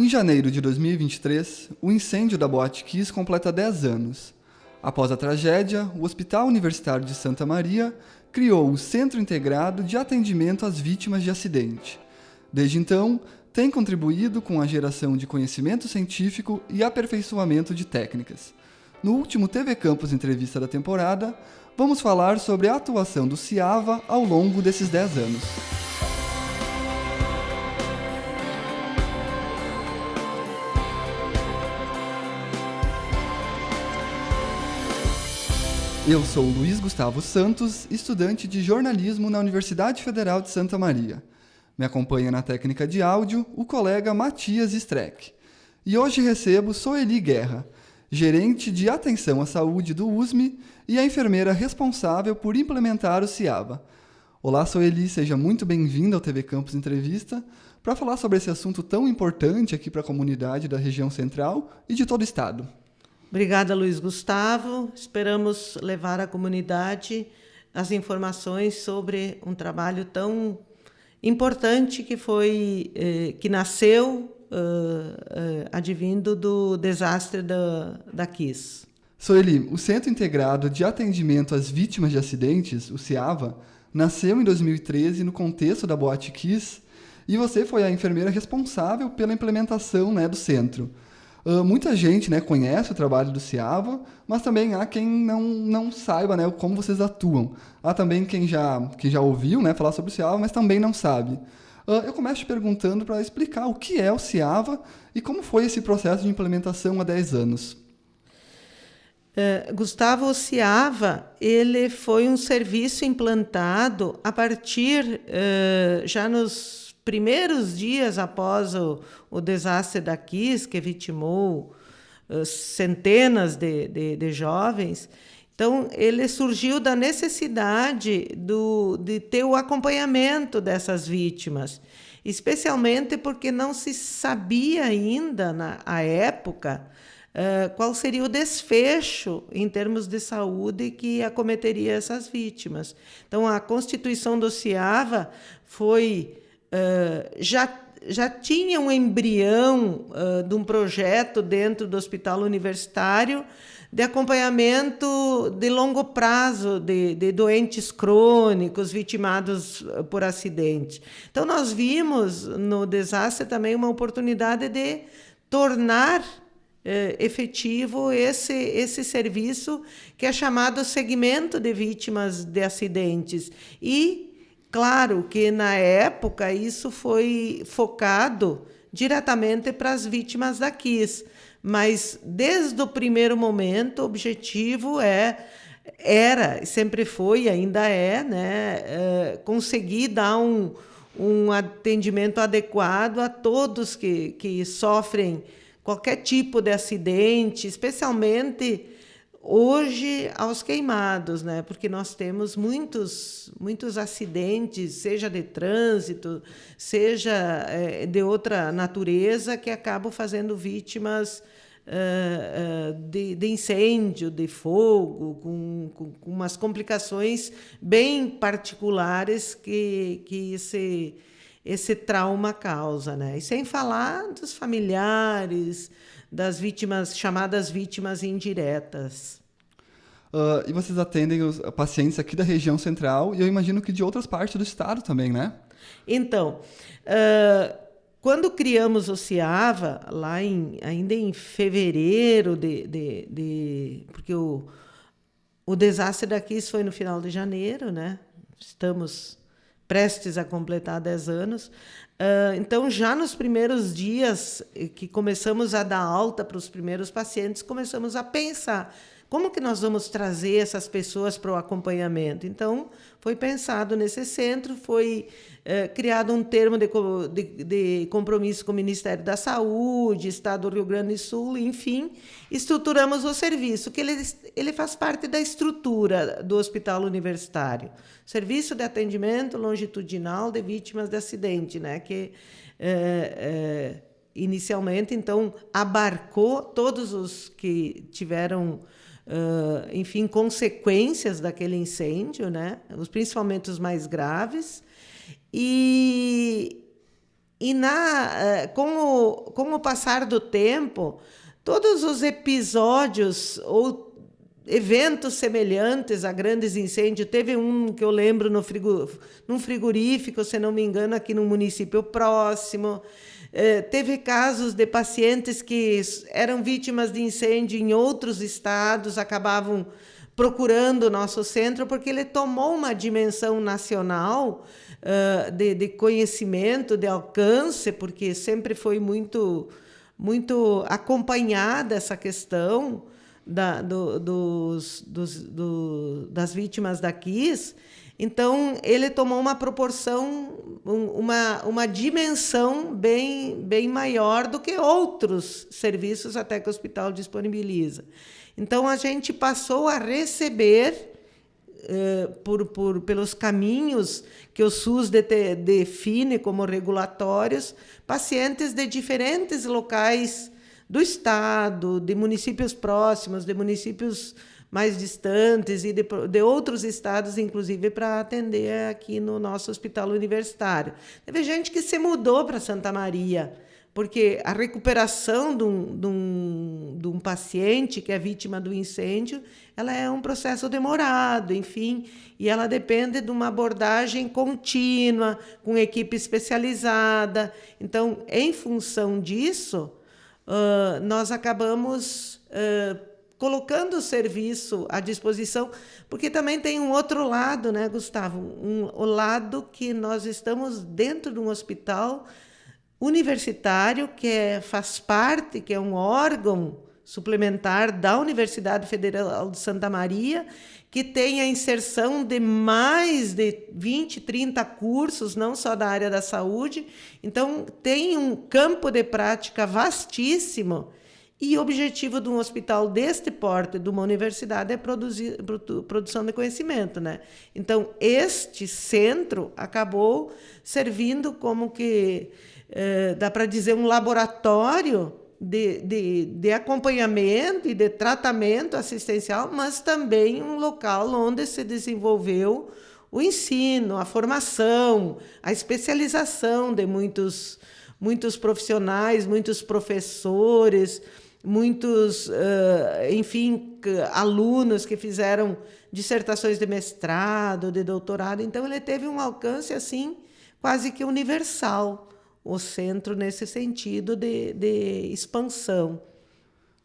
Em janeiro de 2023, o incêndio da Boate Kiss completa 10 anos. Após a tragédia, o Hospital Universitário de Santa Maria criou o Centro Integrado de Atendimento às Vítimas de Acidente. Desde então, tem contribuído com a geração de conhecimento científico e aperfeiçoamento de técnicas. No último TV Campus Entrevista da temporada, vamos falar sobre a atuação do CIAVA ao longo desses 10 anos. Eu sou Luiz Gustavo Santos, estudante de jornalismo na Universidade Federal de Santa Maria. Me acompanha na técnica de áudio o colega Matias Streck. E hoje recebo Soeli Guerra, gerente de atenção à saúde do USME e a enfermeira responsável por implementar o CIABA. Olá, Soeli, seja muito bem-vinda ao TV Campus Entrevista para falar sobre esse assunto tão importante aqui para a comunidade da região central e de todo o estado. Obrigada, Luiz Gustavo. Esperamos levar à comunidade as informações sobre um trabalho tão importante que foi eh, que nasceu uh, uh, advindo do desastre da, da KISS. Soeli, o Centro Integrado de Atendimento às Vítimas de Acidentes, o CIAVA, nasceu em 2013 no contexto da Boate Kiss e você foi a enfermeira responsável pela implementação né, do centro. Uh, muita gente né, conhece o trabalho do Ciava, mas também há quem não, não saiba né, como vocês atuam. Há também quem já, quem já ouviu né, falar sobre o Ciava, mas também não sabe. Uh, eu começo te perguntando para explicar o que é o Ciava e como foi esse processo de implementação há 10 anos. Uh, Gustavo o Ciava, ele foi um serviço implantado a partir, uh, já nos primeiros dias após o, o desastre da Kiss, que vitimou centenas de, de, de, jovens, então ele surgiu da necessidade do, de ter o acompanhamento dessas vítimas, especialmente porque não se sabia ainda, na a época, Uh, qual seria o desfecho em termos de saúde que acometeria essas vítimas. Então, a Constituição do CIAVA foi já, já tinha um embrião uh, de um projeto dentro do hospital universitário de acompanhamento de longo prazo de, de doentes crônicos vitimados por acidente. Então, nós vimos no desastre também uma oportunidade de tornar eh, efetivo esse, esse serviço que é chamado segmento de vítimas de acidentes e Claro que na época isso foi focado diretamente para as vítimas da KISS, mas desde o primeiro momento o objetivo é era, sempre foi, ainda é, né, é, conseguir dar um, um atendimento adequado a todos que, que sofrem qualquer tipo de acidente, especialmente hoje aos queimados, né? Porque nós temos muitos muitos acidentes, seja de trânsito, seja é, de outra natureza, que acabam fazendo vítimas uh, uh, de, de, incêndio, de fogo, com, com, com, umas complicações bem particulares que que esse esse trauma causa, né? E sem falar dos familiares, das vítimas chamadas vítimas indiretas. Uh, e vocês atendem os pacientes aqui da região central e eu imagino que de outras partes do estado também, né? Então, uh, quando criamos o CIAVA, lá em, ainda em fevereiro de, de, de porque o, o desastre daqui foi no final de janeiro, né? Estamos prestes a completar 10 anos. Uh, então, já nos primeiros dias que começamos a dar alta para os primeiros pacientes, começamos a pensar como que nós vamos trazer essas pessoas para o acompanhamento? Então, foi pensado nesse centro, foi é, criado um termo de, de, de, compromisso com o Ministério da Saúde, Estado do Rio Grande do Sul, enfim, estruturamos o serviço, que ele, ele faz parte da estrutura do Hospital Universitário. Serviço de Atendimento Longitudinal de Vítimas de Acidente, né, que é, é, inicialmente, então, abarcou todos os que tiveram uh, enfim, consequências daquele incêndio, né? Os, principalmente os mais graves. E, e na, com, o, com o passar do tempo, todos os episódios ou eventos semelhantes a grandes incêndios. Teve um que eu lembro no frigo, num frigorífico, se não me engano, aqui no município próximo. É, teve casos de pacientes que eram vítimas de incêndio em outros estados, acabavam procurando o nosso centro, porque ele tomou uma dimensão nacional uh, de, de conhecimento, de alcance, porque sempre foi muito, muito acompanhada essa questão da, do, dos, dos, do, das vítimas da KIS, então ele tomou uma proporção, uma, uma dimensão bem, bem maior do que outros serviços até que o hospital disponibiliza. Então a gente passou a receber Uh, por, por, pelos caminhos que o SUS de, define como regulatórios, pacientes de diferentes locais do Estado, de municípios próximos, de municípios mais distantes e de, de outros estados, inclusive, para atender aqui no nosso hospital universitário. Teve gente que se mudou para Santa Maria, porque a recuperação de um, de, um, de um paciente que é vítima do incêndio ela é um processo demorado, enfim, e ela depende de uma abordagem contínua, com equipe especializada. Então, em função disso, uh, nós acabamos uh, colocando o serviço à disposição, porque também tem um outro lado, né, Gustavo? Um, o lado que nós estamos dentro de um hospital universitário que é, faz parte, que é um órgão suplementar da Universidade Federal de Santa Maria, que tem a inserção de mais de 20, 30 cursos, não só da área da saúde. Então, tem um campo de prática vastíssimo. E o objetivo de um hospital deste porte, de uma universidade, é produzir, produção de conhecimento. Né? Então, este centro acabou servindo como que, eh, dá para dizer, um laboratório de, de, de acompanhamento e de tratamento assistencial, mas também um local onde se desenvolveu o ensino, a formação, a especialização de muitos, muitos profissionais, muitos professores, muitos, uh, enfim, alunos que fizeram dissertações de mestrado, de doutorado. Então, ele teve um alcance assim quase que universal o centro nesse sentido de, de expansão.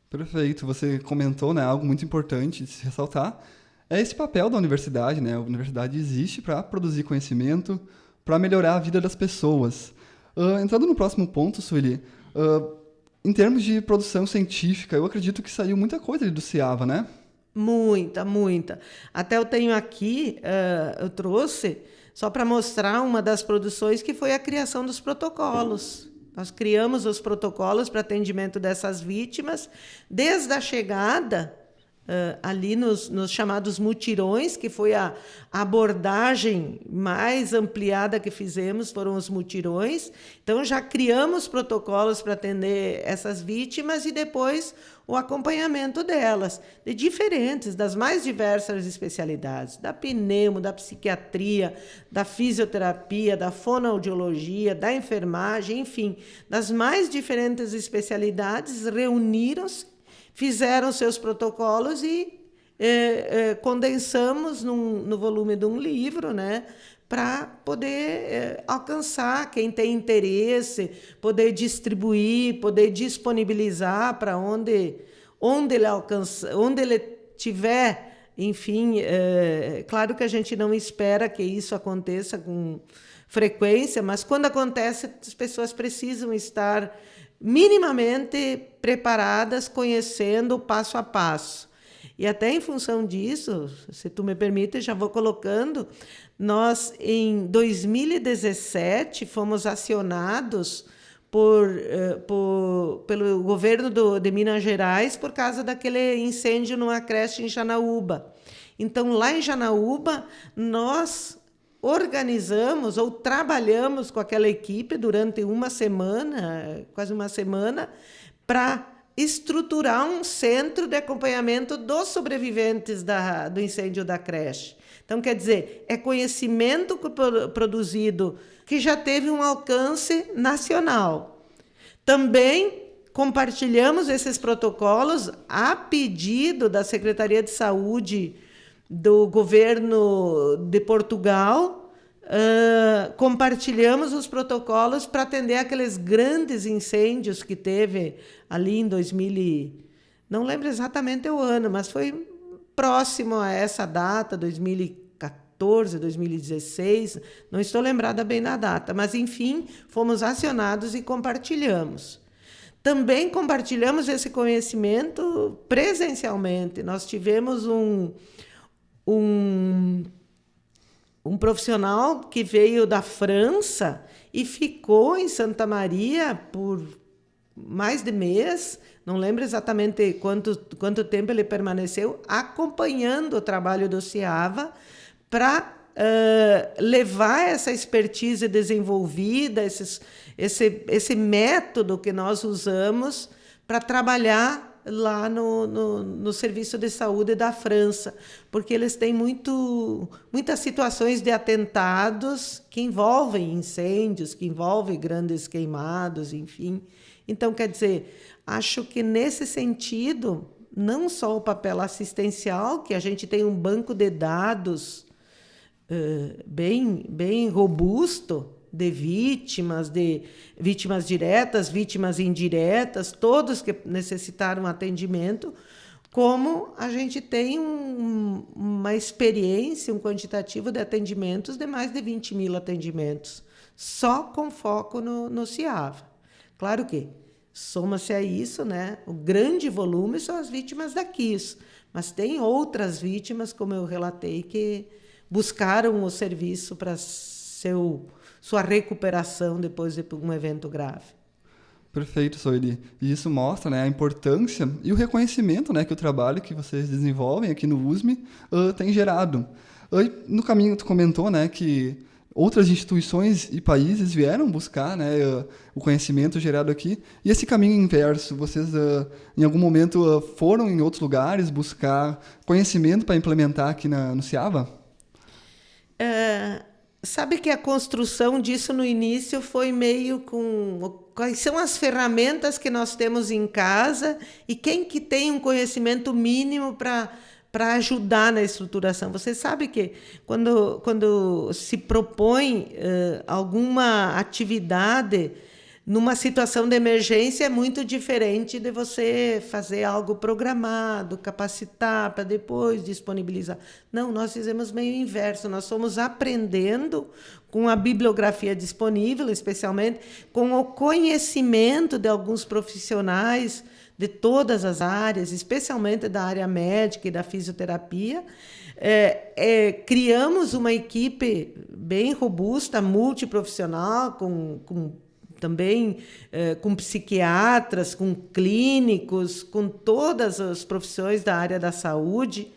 Perfeito. Você comentou né, algo muito importante de se ressaltar. É esse papel da universidade. Né? A universidade existe para produzir conhecimento, para melhorar a vida das pessoas. Uh, entrando no próximo ponto, Sueli, uh, em termos de produção científica, eu acredito que saiu muita coisa do CIAVA, né? Muita, muita. Até eu tenho aqui, uh, eu trouxe só para mostrar uma das produções que foi a criação dos protocolos. Nós criamos os protocolos para atendimento dessas vítimas desde a chegada Uh, ali nos, nos, chamados mutirões, que foi a, abordagem mais ampliada que fizemos, foram os mutirões. Então, já criamos protocolos para atender essas vítimas e depois o acompanhamento delas, de diferentes, das mais diversas especialidades, da pneumo, da psiquiatria, da fisioterapia, da fonoaudiologia, da enfermagem, enfim, das mais diferentes especialidades reuniram-se fizeram seus protocolos e é, é, condensamos num, no volume de um livro, né? para poder é, alcançar quem tem interesse, poder distribuir, poder disponibilizar para onde, onde ele alcança, onde ele tiver, enfim, é, claro que a gente não espera que isso aconteça com frequência, mas quando acontece, as pessoas precisam estar minimamente preparadas, conhecendo passo a passo. E até em função disso, se tu me permite, já vou colocando, nós em 2017 fomos acionados por, eh, por, pelo governo do, de Minas Gerais por causa daquele incêndio numa creche em Janaúba. Então, lá em Janaúba, nós organizamos ou trabalhamos com aquela equipe durante uma semana, quase uma semana, para estruturar um centro de acompanhamento dos sobreviventes da, do incêndio da creche. Então, quer dizer, é conhecimento produzido que já teve um alcance nacional. Também compartilhamos esses protocolos a pedido da Secretaria de Saúde do governo de Portugal. Uh, compartilhamos os protocolos para atender aqueles grandes incêndios que teve ali em 2000, não lembro exatamente o ano, mas foi próximo a essa data, 2014, 2016, não estou lembrada bem da data, mas enfim, fomos acionados e compartilhamos. Também compartilhamos esse conhecimento presencialmente. Nós tivemos um, um, um profissional que veio da França e ficou em Santa Maria por mais de mês, não lembro exatamente quanto, quanto tempo ele permaneceu, acompanhando o trabalho do CIAVA para uh, levar essa expertise desenvolvida, esses, esse, esse método que nós usamos para trabalhar lá no, no, no, Serviço de Saúde da França, porque eles têm muito, muitas situações de atentados que envolvem incêndios, que envolvem grandes queimados, enfim. Então, quer dizer, acho que nesse sentido, não só o papel assistencial, que a gente tem um banco de dados uh, bem, bem robusto de vítimas, de vítimas diretas, vítimas indiretas, todos que necessitaram atendimento, como a gente tem um, uma experiência, um quantitativo de atendimentos de mais de 20 mil atendimentos, só com foco no, no CIAVA. Claro que soma-se a isso, né? O grande volume são as vítimas da KIS, mas tem outras vítimas, como eu relatei, que buscaram o serviço para seu sua recuperação depois de um evento grave. Perfeito, Soeli. E isso mostra né, a importância e o reconhecimento né, que o trabalho que vocês desenvolvem aqui no USME uh, tem gerado. Uh, no caminho, tu comentou né, que outras instituições e países vieram buscar né, uh, o conhecimento gerado aqui. E esse caminho inverso, vocês em algum momento foram em outros lugares buscar conhecimento para implementar aqui na, no CIAVA? Uh Sabe que a construção disso no início foi meio com quais são as ferramentas que nós temos em casa e quem que tem um conhecimento mínimo para para ajudar na estruturação. Você sabe que quando, quando se propõe uh, alguma atividade numa situação de emergência é muito diferente de você fazer algo programado, capacitar para depois disponibilizar. Não, nós fizemos meio inverso, nós fomos aprendendo com a bibliografia disponível, especialmente com o conhecimento de alguns profissionais de todas as áreas, especialmente da área médica e da fisioterapia. É, é, criamos uma equipe bem robusta, multiprofissional, com, com também eh, com psiquiatras, com clínicos, com todas as profissões da área da saúde,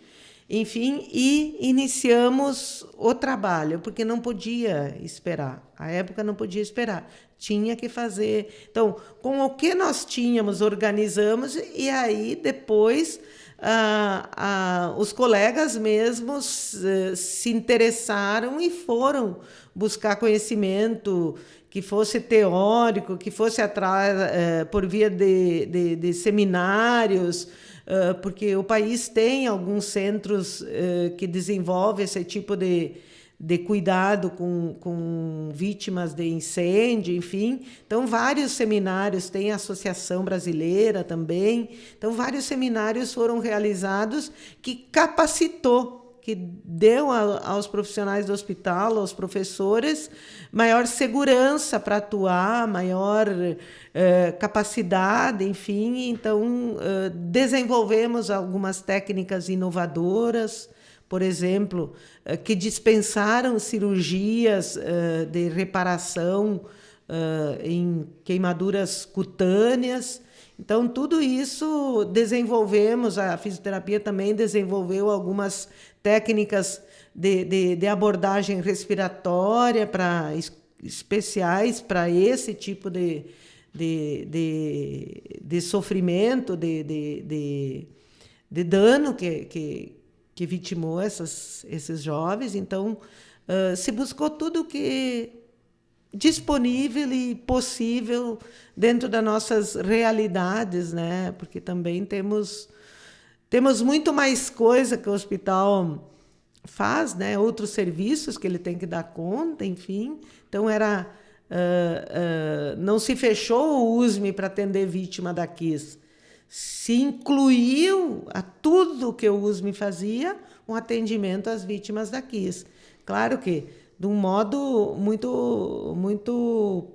enfim, e iniciamos o trabalho, porque não podia esperar. A época não podia esperar, tinha que fazer. Então, com o que nós tínhamos, organizamos, e aí depois. Ah, ah, os colegas mesmos eh, se interessaram e foram buscar conhecimento que fosse teórico, que fosse atrás é, por via de, de, de seminários, é, porque o país tem alguns centros é, que desenvolvem esse tipo de, de cuidado com, com vítimas de incêndio, enfim. Então, vários seminários, tem a Associação Brasileira também. Então, vários seminários foram realizados que capacitou que deu a, aos profissionais do hospital, aos professores, maior segurança para atuar, maior eh, capacidade, enfim. Então, eh, desenvolvemos algumas técnicas inovadoras, por exemplo, eh, que dispensaram cirurgias de reparação em queimaduras cutâneas então, tudo isso desenvolvemos, a fisioterapia também desenvolveu algumas técnicas de, de, de abordagem respiratória para especiais para esse tipo de, de, de, de sofrimento, de, de, de, de dano que, que, que vitimou essas, esses jovens. Então, uh, se buscou tudo que disponível e possível dentro das nossas realidades, né? Porque também temos temos muito mais coisa que o hospital faz, né? Outros serviços que ele tem que dar conta, enfim. Então era uh, uh, não se fechou o USME para atender vítima da KISS. Se incluiu a tudo que o USME fazia um atendimento às vítimas da KISS. Claro que de um modo muito, muito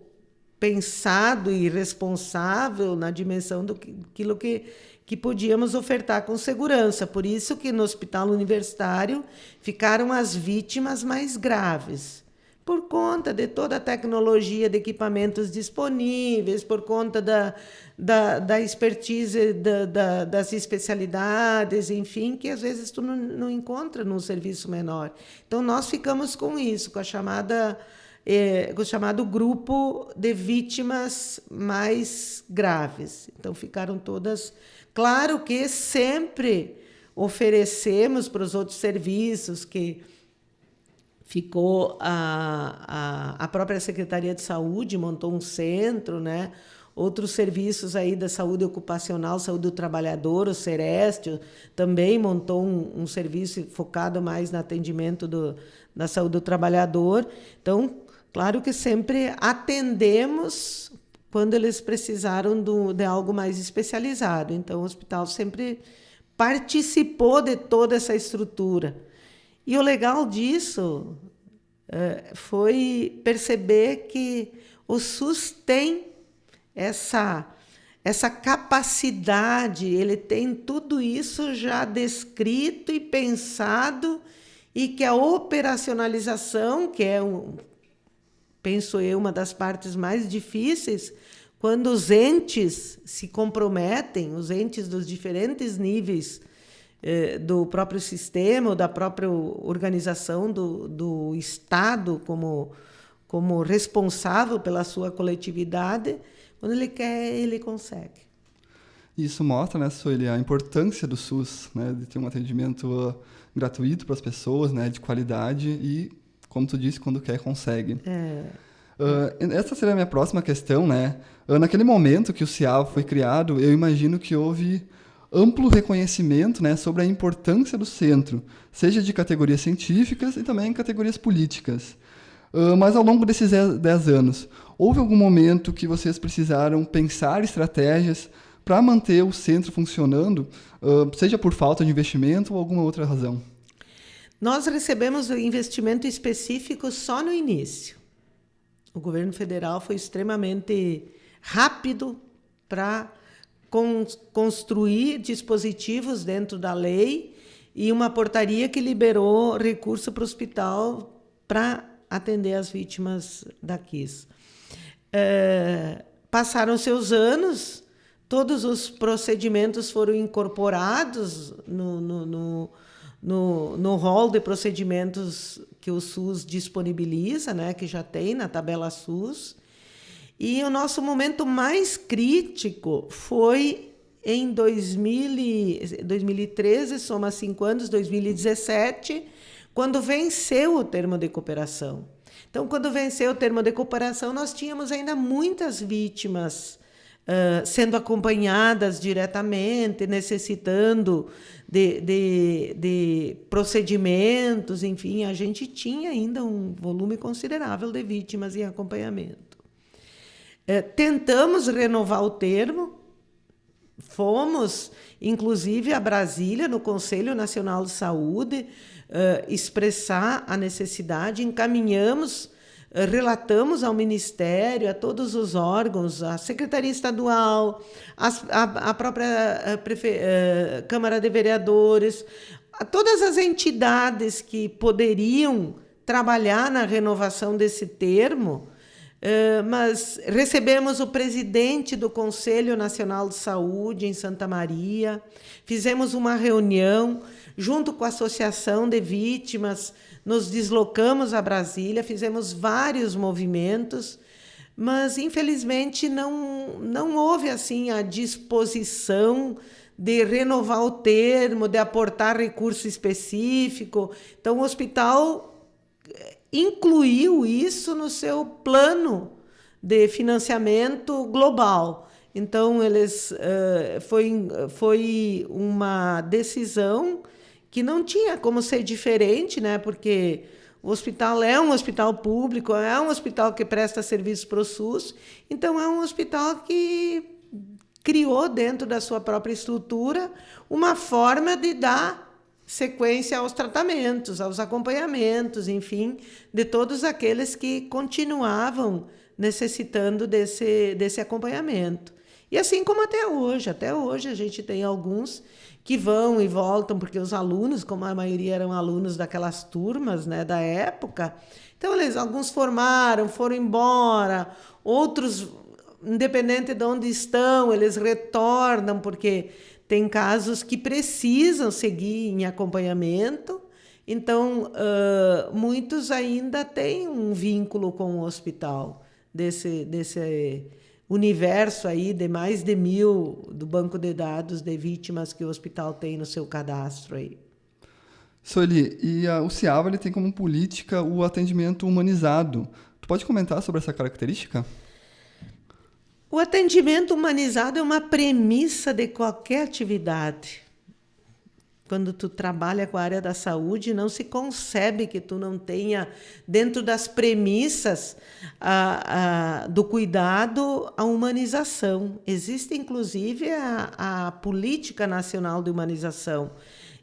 pensado e responsável na dimensão do que, que, que podíamos ofertar com segurança. Por isso que no hospital universitário ficaram as vítimas mais graves por conta de toda a tecnologia de equipamentos disponíveis, por conta da, da, da expertise da, da, das especialidades, enfim, que às vezes tu não, não encontra num serviço menor. Então, nós ficamos com isso, com a chamada... É, com o chamado grupo de vítimas mais graves. Então, ficaram todas. Claro que sempre oferecemos para os outros serviços que ficou a, a, a própria Secretaria de Saúde montou um centro, né? Outros serviços aí da saúde ocupacional, saúde do trabalhador, o Sereste também montou um, um serviço focado mais no atendimento do, da saúde do trabalhador. Então, claro que sempre atendemos quando eles precisaram do, de algo mais especializado. Então, o hospital sempre participou de toda essa estrutura. E o legal disso é, foi perceber que o SUS tem essa, essa capacidade, ele tem tudo isso já descrito e pensado, e que a operacionalização, que é, um, penso eu, uma das partes mais difíceis, quando os entes se comprometem, os entes dos diferentes níveis do próprio sistema, ou da própria organização do, do Estado como, como responsável pela sua coletividade, quando ele quer, ele consegue. Isso mostra, né, Sueli, a importância do SUS, né, de ter um atendimento uh, gratuito para as pessoas, né, de qualidade e, como tu disse, quando quer, consegue. É. Uh, essa seria a minha próxima questão, né? Uh, naquele momento que o CIAV foi criado, eu imagino que houve amplo reconhecimento né, sobre a importância do centro, seja de categorias científicas e também categorias políticas. Uh, mas ao longo desses 10 anos, houve algum momento que vocês precisaram pensar estratégias para manter o centro funcionando, uh, seja por falta de investimento ou alguma outra razão? Nós recebemos o investimento específico só no início. O governo federal foi extremamente rápido para con construir dispositivos dentro da lei e uma portaria que liberou recurso para o hospital para atender as vítimas da KISS. É, passaram seus anos, todos os procedimentos foram incorporados no, no, no, no, no rol de procedimentos que o SUS disponibiliza, né, que já tem na tabela SUS, e o nosso momento mais crítico foi em 2000, 2013, soma cinco anos, 2017, quando venceu o termo de cooperação. Então, quando venceu o termo de cooperação, nós tínhamos ainda muitas vítimas uh, sendo acompanhadas diretamente, necessitando de, de, de procedimentos, enfim, a gente tinha ainda um volume considerável de vítimas em acompanhamento. É, tentamos renovar o termo, fomos, inclusive, a Brasília, no Conselho Nacional de Saúde, uh, expressar a necessidade, encaminhamos, uh, relatamos ao Ministério, a todos os órgãos, a Secretaria Estadual, a, a, própria prefe, Câmara de Vereadores, a todas as entidades que poderiam trabalhar na renovação desse termo, Uh, mas recebemos o presidente do Conselho Nacional de Saúde em Santa Maria, fizemos uma reunião junto com a Associação de Vítimas, nos deslocamos a Brasília, fizemos vários movimentos, mas infelizmente não, não houve assim a disposição de renovar o termo, de aportar recurso específico. Então, o hospital eh, incluiu isso no seu plano de financiamento global. Então, eles uh, foi, foi uma decisão que não tinha como ser diferente, né? porque o hospital é um hospital público, é um hospital que presta serviços para o SUS, então é um hospital que criou dentro da sua própria estrutura uma forma de dar sequência aos tratamentos, aos acompanhamentos, enfim, de todos aqueles que continuavam necessitando desse, desse acompanhamento. E assim como até hoje, até hoje a gente tem alguns que vão e voltam, porque os alunos, como a maioria eram alunos daquelas turmas né, da época, então eles, alguns formaram, foram embora, outros, independente de onde estão, eles retornam, porque tem casos que precisam seguir em acompanhamento, então uh, muitos ainda têm um vínculo com o hospital desse, desse universo aí de mais de mil do banco de dados de vítimas que o hospital tem no seu cadastro aí. Soli, e a, o CIAVA tem como política o atendimento humanizado. Tu pode comentar sobre essa característica? O atendimento humanizado é uma premissa de qualquer atividade quando tu trabalha com a área da saúde, não se concebe que tu não tenha, dentro das premissas a, a, do cuidado, a humanização. Existe, inclusive, a, a Política Nacional de Humanização,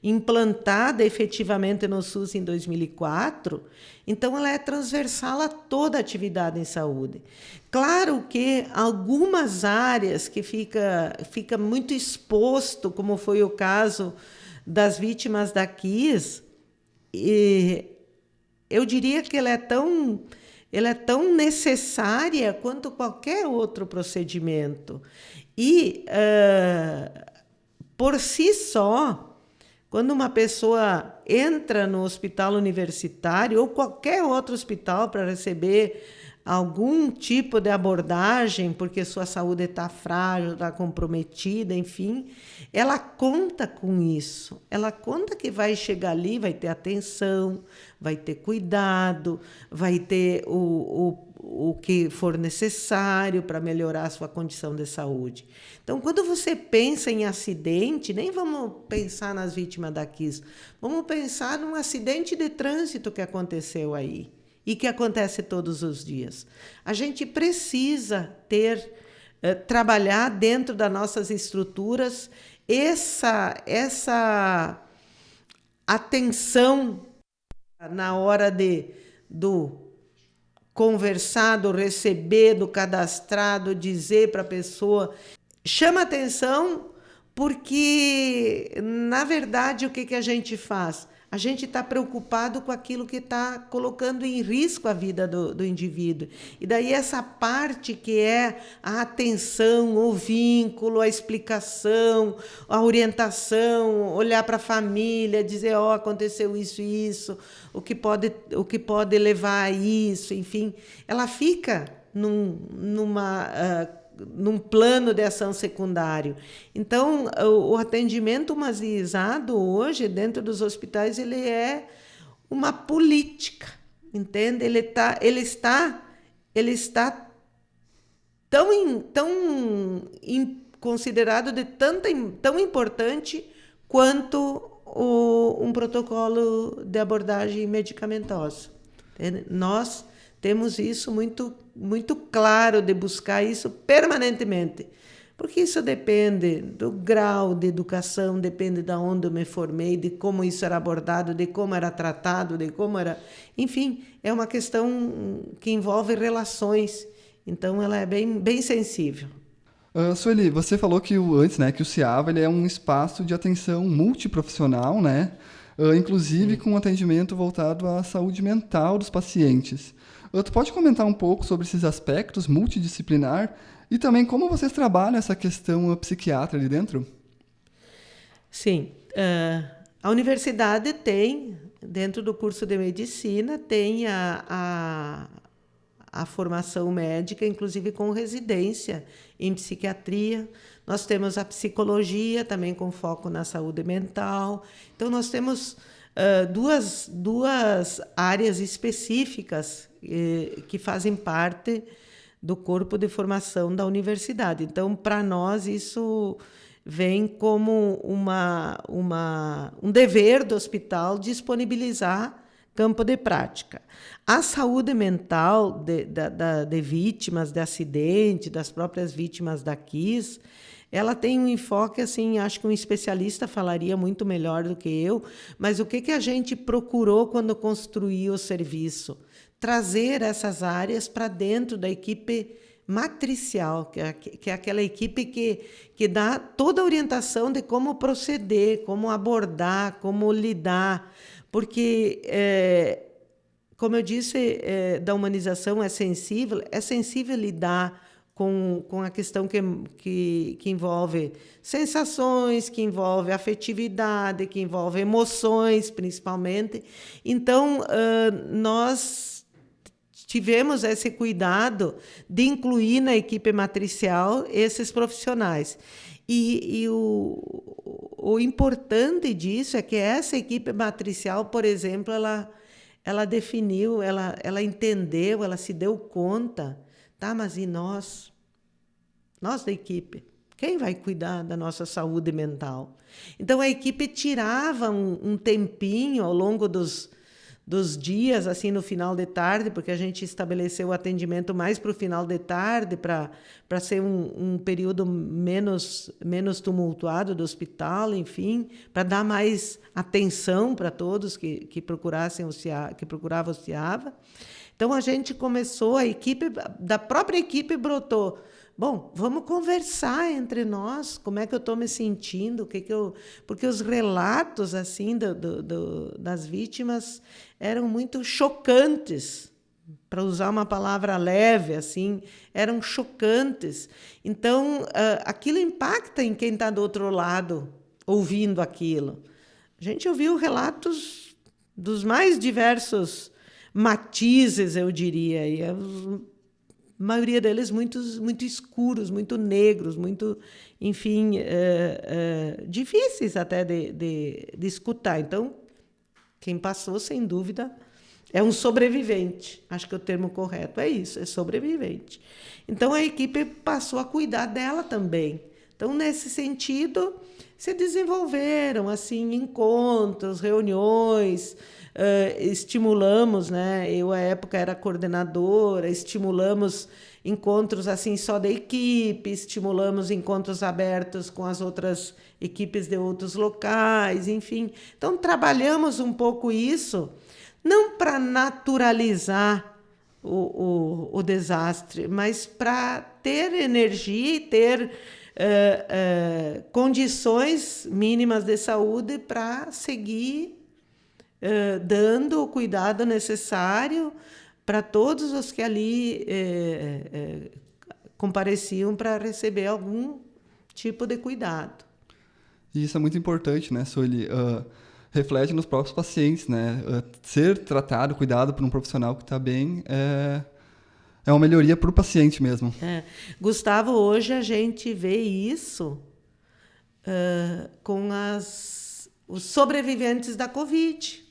implantada efetivamente no SUS em 2004, então ela é transversal a toda a atividade em saúde. Claro que algumas áreas que fica, fica muito exposto, como foi o caso das vítimas da KIS, eu diria que ela é tão ela é tão necessária quanto qualquer outro procedimento. E, uh, por si só, quando uma pessoa entra no hospital universitário ou qualquer outro hospital para receber algum tipo de abordagem, porque sua saúde está frágil, está comprometida, enfim, ela conta com isso. Ela conta que vai chegar ali, vai ter atenção, vai ter cuidado, vai ter o, o, o que for necessário para melhorar a sua condição de saúde. Então, quando você pensa em acidente, nem vamos pensar nas vítimas da KIS, vamos pensar num acidente de trânsito que aconteceu aí e que acontece todos os dias. A gente precisa ter, eh, trabalhar dentro das nossas estruturas essa, essa atenção na hora de, do conversar, do receber, do cadastrado, dizer para a pessoa. Chama atenção porque, na verdade, o que, que a gente faz? A gente está preocupado com aquilo que está colocando em risco a vida do, do indivíduo. E daí essa parte que é a atenção, o vínculo, a explicação, a orientação, olhar para a família, dizer, ó, oh, aconteceu isso e isso, o que pode, o que pode levar a isso, enfim, ela fica num, numa uh, num plano de ação secundário. Então, o, o atendimento humanizado hoje, dentro dos hospitais, ele é uma política, entende? Ele, tá, ele está, ele está tão, in, tão in, considerado de tanta, tão importante quanto o, um protocolo de abordagem medicamentosa. Nós temos isso muito, muito claro de buscar isso permanentemente. Porque isso depende do grau de educação, depende de onde eu me formei, de como isso era abordado, de como era tratado, de como era. Enfim, é uma questão que envolve relações. Então, ela é bem, bem sensível. Uh, Sueli, você falou que o, antes, né, que o CIAVA ele é um espaço de atenção multiprofissional, né? Uh, inclusive Sim. com atendimento voltado à saúde mental dos pacientes. Tu pode comentar um pouco sobre esses aspectos multidisciplinar e também como vocês trabalham essa questão psiquiatra ali dentro? Sim. Uh, a universidade tem, dentro do curso de medicina, tem a, a, a formação médica, inclusive com residência em psiquiatria. Nós temos a psicologia, também com foco na saúde mental. Então, nós temos uh, duas, duas áreas específicas eh, que fazem parte do corpo de formação da universidade. Então, para nós, isso vem como uma, uma, um dever do hospital disponibilizar campo de prática. A saúde mental de, de, de vítimas de acidente, das próprias vítimas da KIS, ela tem um enfoque assim, acho que um especialista falaria muito melhor do que eu, mas o que, que a gente procurou quando construiu o serviço? Trazer essas áreas para dentro da equipe matricial, que é, que é aquela equipe que, que dá toda a orientação de como proceder, como abordar, como lidar, porque, é, como eu disse, é, da humanização é sensível, é sensível lidar com, com a questão que, que, que envolve sensações, que envolve afetividade, que envolve emoções, principalmente. Então, uh, nós tivemos esse cuidado de incluir na equipe matricial esses profissionais. E, e o, o, importante disso é que essa equipe matricial, por exemplo, ela, ela definiu, ela, ela entendeu, ela se deu conta, tá? Mas e nós? Nós da equipe? Quem vai cuidar da nossa saúde mental? Então a equipe tirava um, um tempinho ao longo dos dos dias, assim, no final de tarde, porque a gente estabeleceu o atendimento mais para o final de tarde, para ser um, um, período menos, menos tumultuado do hospital, enfim, para dar mais atenção para todos que, que procurassem o CIA, que procuravam o CIAVA. Então, a gente começou, a equipe, da própria equipe brotou, Bom, vamos conversar entre nós, como é que eu estou me sentindo, o que, que eu. Porque os relatos assim do, do, do, das vítimas eram muito chocantes, para usar uma palavra leve, assim, eram chocantes. Então, uh, aquilo impacta em quem está do outro lado, ouvindo aquilo. A gente ouviu relatos dos mais diversos matizes, eu diria, e a maioria deles muito, muito escuros, muito negros, muito, enfim, é, é, difíceis até de, de, de escutar. Então, quem passou, sem dúvida, é um sobrevivente. Acho que o termo correto é isso, é sobrevivente. Então, a equipe passou a cuidar dela também. Então, nesse sentido, se desenvolveram assim encontros, reuniões, uh, estimulamos, né? Eu, à época, era coordenadora, estimulamos encontros assim só da equipe, estimulamos encontros abertos com as outras equipes de outros locais, enfim. Então, trabalhamos um pouco isso, não para naturalizar o, o, o, desastre, mas para ter energia e ter uh, condições mínimas de saúde para seguir uh, dando o cuidado necessário para todos os que ali compareciam para receber algum tipo de cuidado. E isso é muito importante, né, Sueli? Uh, reflete nos próprios pacientes, né? Uh, ser tratado, cuidado por um profissional que está bem é, é uma melhoria para o paciente mesmo. É. Gustavo, hoje a gente vê isso uh, com as, os sobreviventes da Covid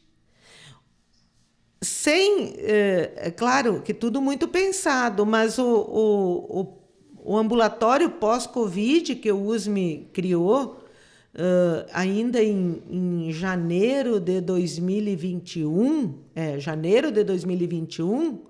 sem, é, é, claro que tudo muito pensado, mas o, o, o, o ambulatório pós-Covid que o USME criou, uh, ainda em, em janeiro de 2021, é, janeiro de 2021,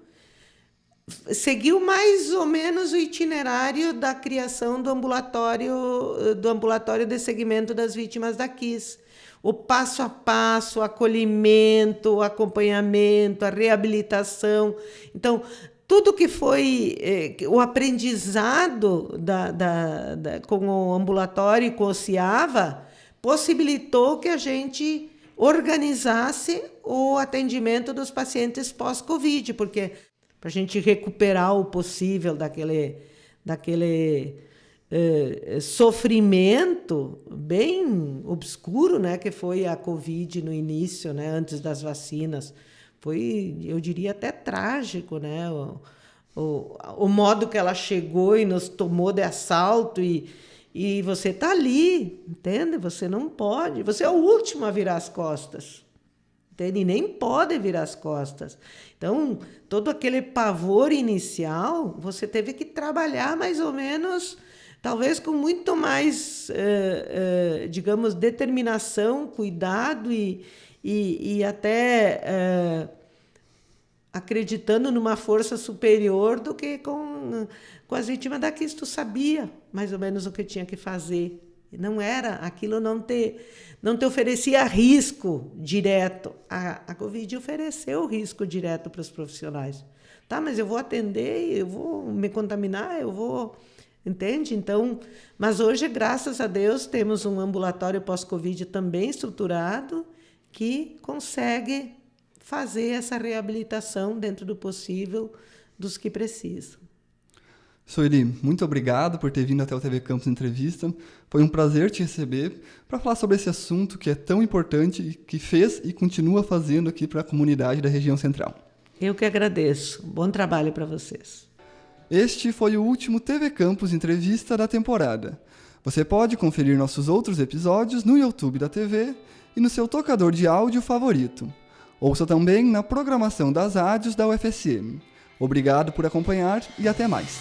seguiu mais ou menos o itinerário da criação do ambulatório do ambulatório de segmento das vítimas da KIS o passo a passo, o acolhimento, o acompanhamento, a reabilitação. Então, tudo que foi eh, o aprendizado da, da, da, com o ambulatório e com o CIAVA possibilitou que a gente organizasse o atendimento dos pacientes pós-Covid, porque para a gente recuperar o possível daquele, daquele eh, sofrimento bem obscuro, né, que foi a Covid no início, né, antes das vacinas. Foi, eu diria, até trágico, né, o, o, o modo que ela chegou e nos tomou de assalto e, e você está ali, entende? Você não pode, você é o último a virar as costas. Entende? E nem pode virar as costas. Então, todo aquele pavor inicial, você teve que trabalhar mais ou menos, talvez com muito mais, eh, eh, digamos, determinação, cuidado e, e, e até eh, acreditando numa força superior do que com, com as vítimas da tu sabia mais ou menos o que tinha que fazer. Não era, aquilo não te, não te oferecia risco direto. A, a Covid ofereceu risco direto para os profissionais. Tá, mas eu vou atender, eu vou me contaminar, eu vou. Entende? Então, mas hoje, graças a Deus, temos um ambulatório pós-Covid também estruturado que consegue fazer essa reabilitação dentro do possível dos que precisam. Soeli, muito obrigado por ter vindo até o TV Campus Entrevista. Foi um prazer te receber para falar sobre esse assunto que é tão importante e que fez e continua fazendo aqui para a comunidade da região central. Eu que agradeço. Bom trabalho para vocês. Este foi o último TV Campus Entrevista da temporada. Você pode conferir nossos outros episódios no YouTube da TV e no seu tocador de áudio favorito. Ouça também na programação das rádios da UFSM. Obrigado por acompanhar e até mais.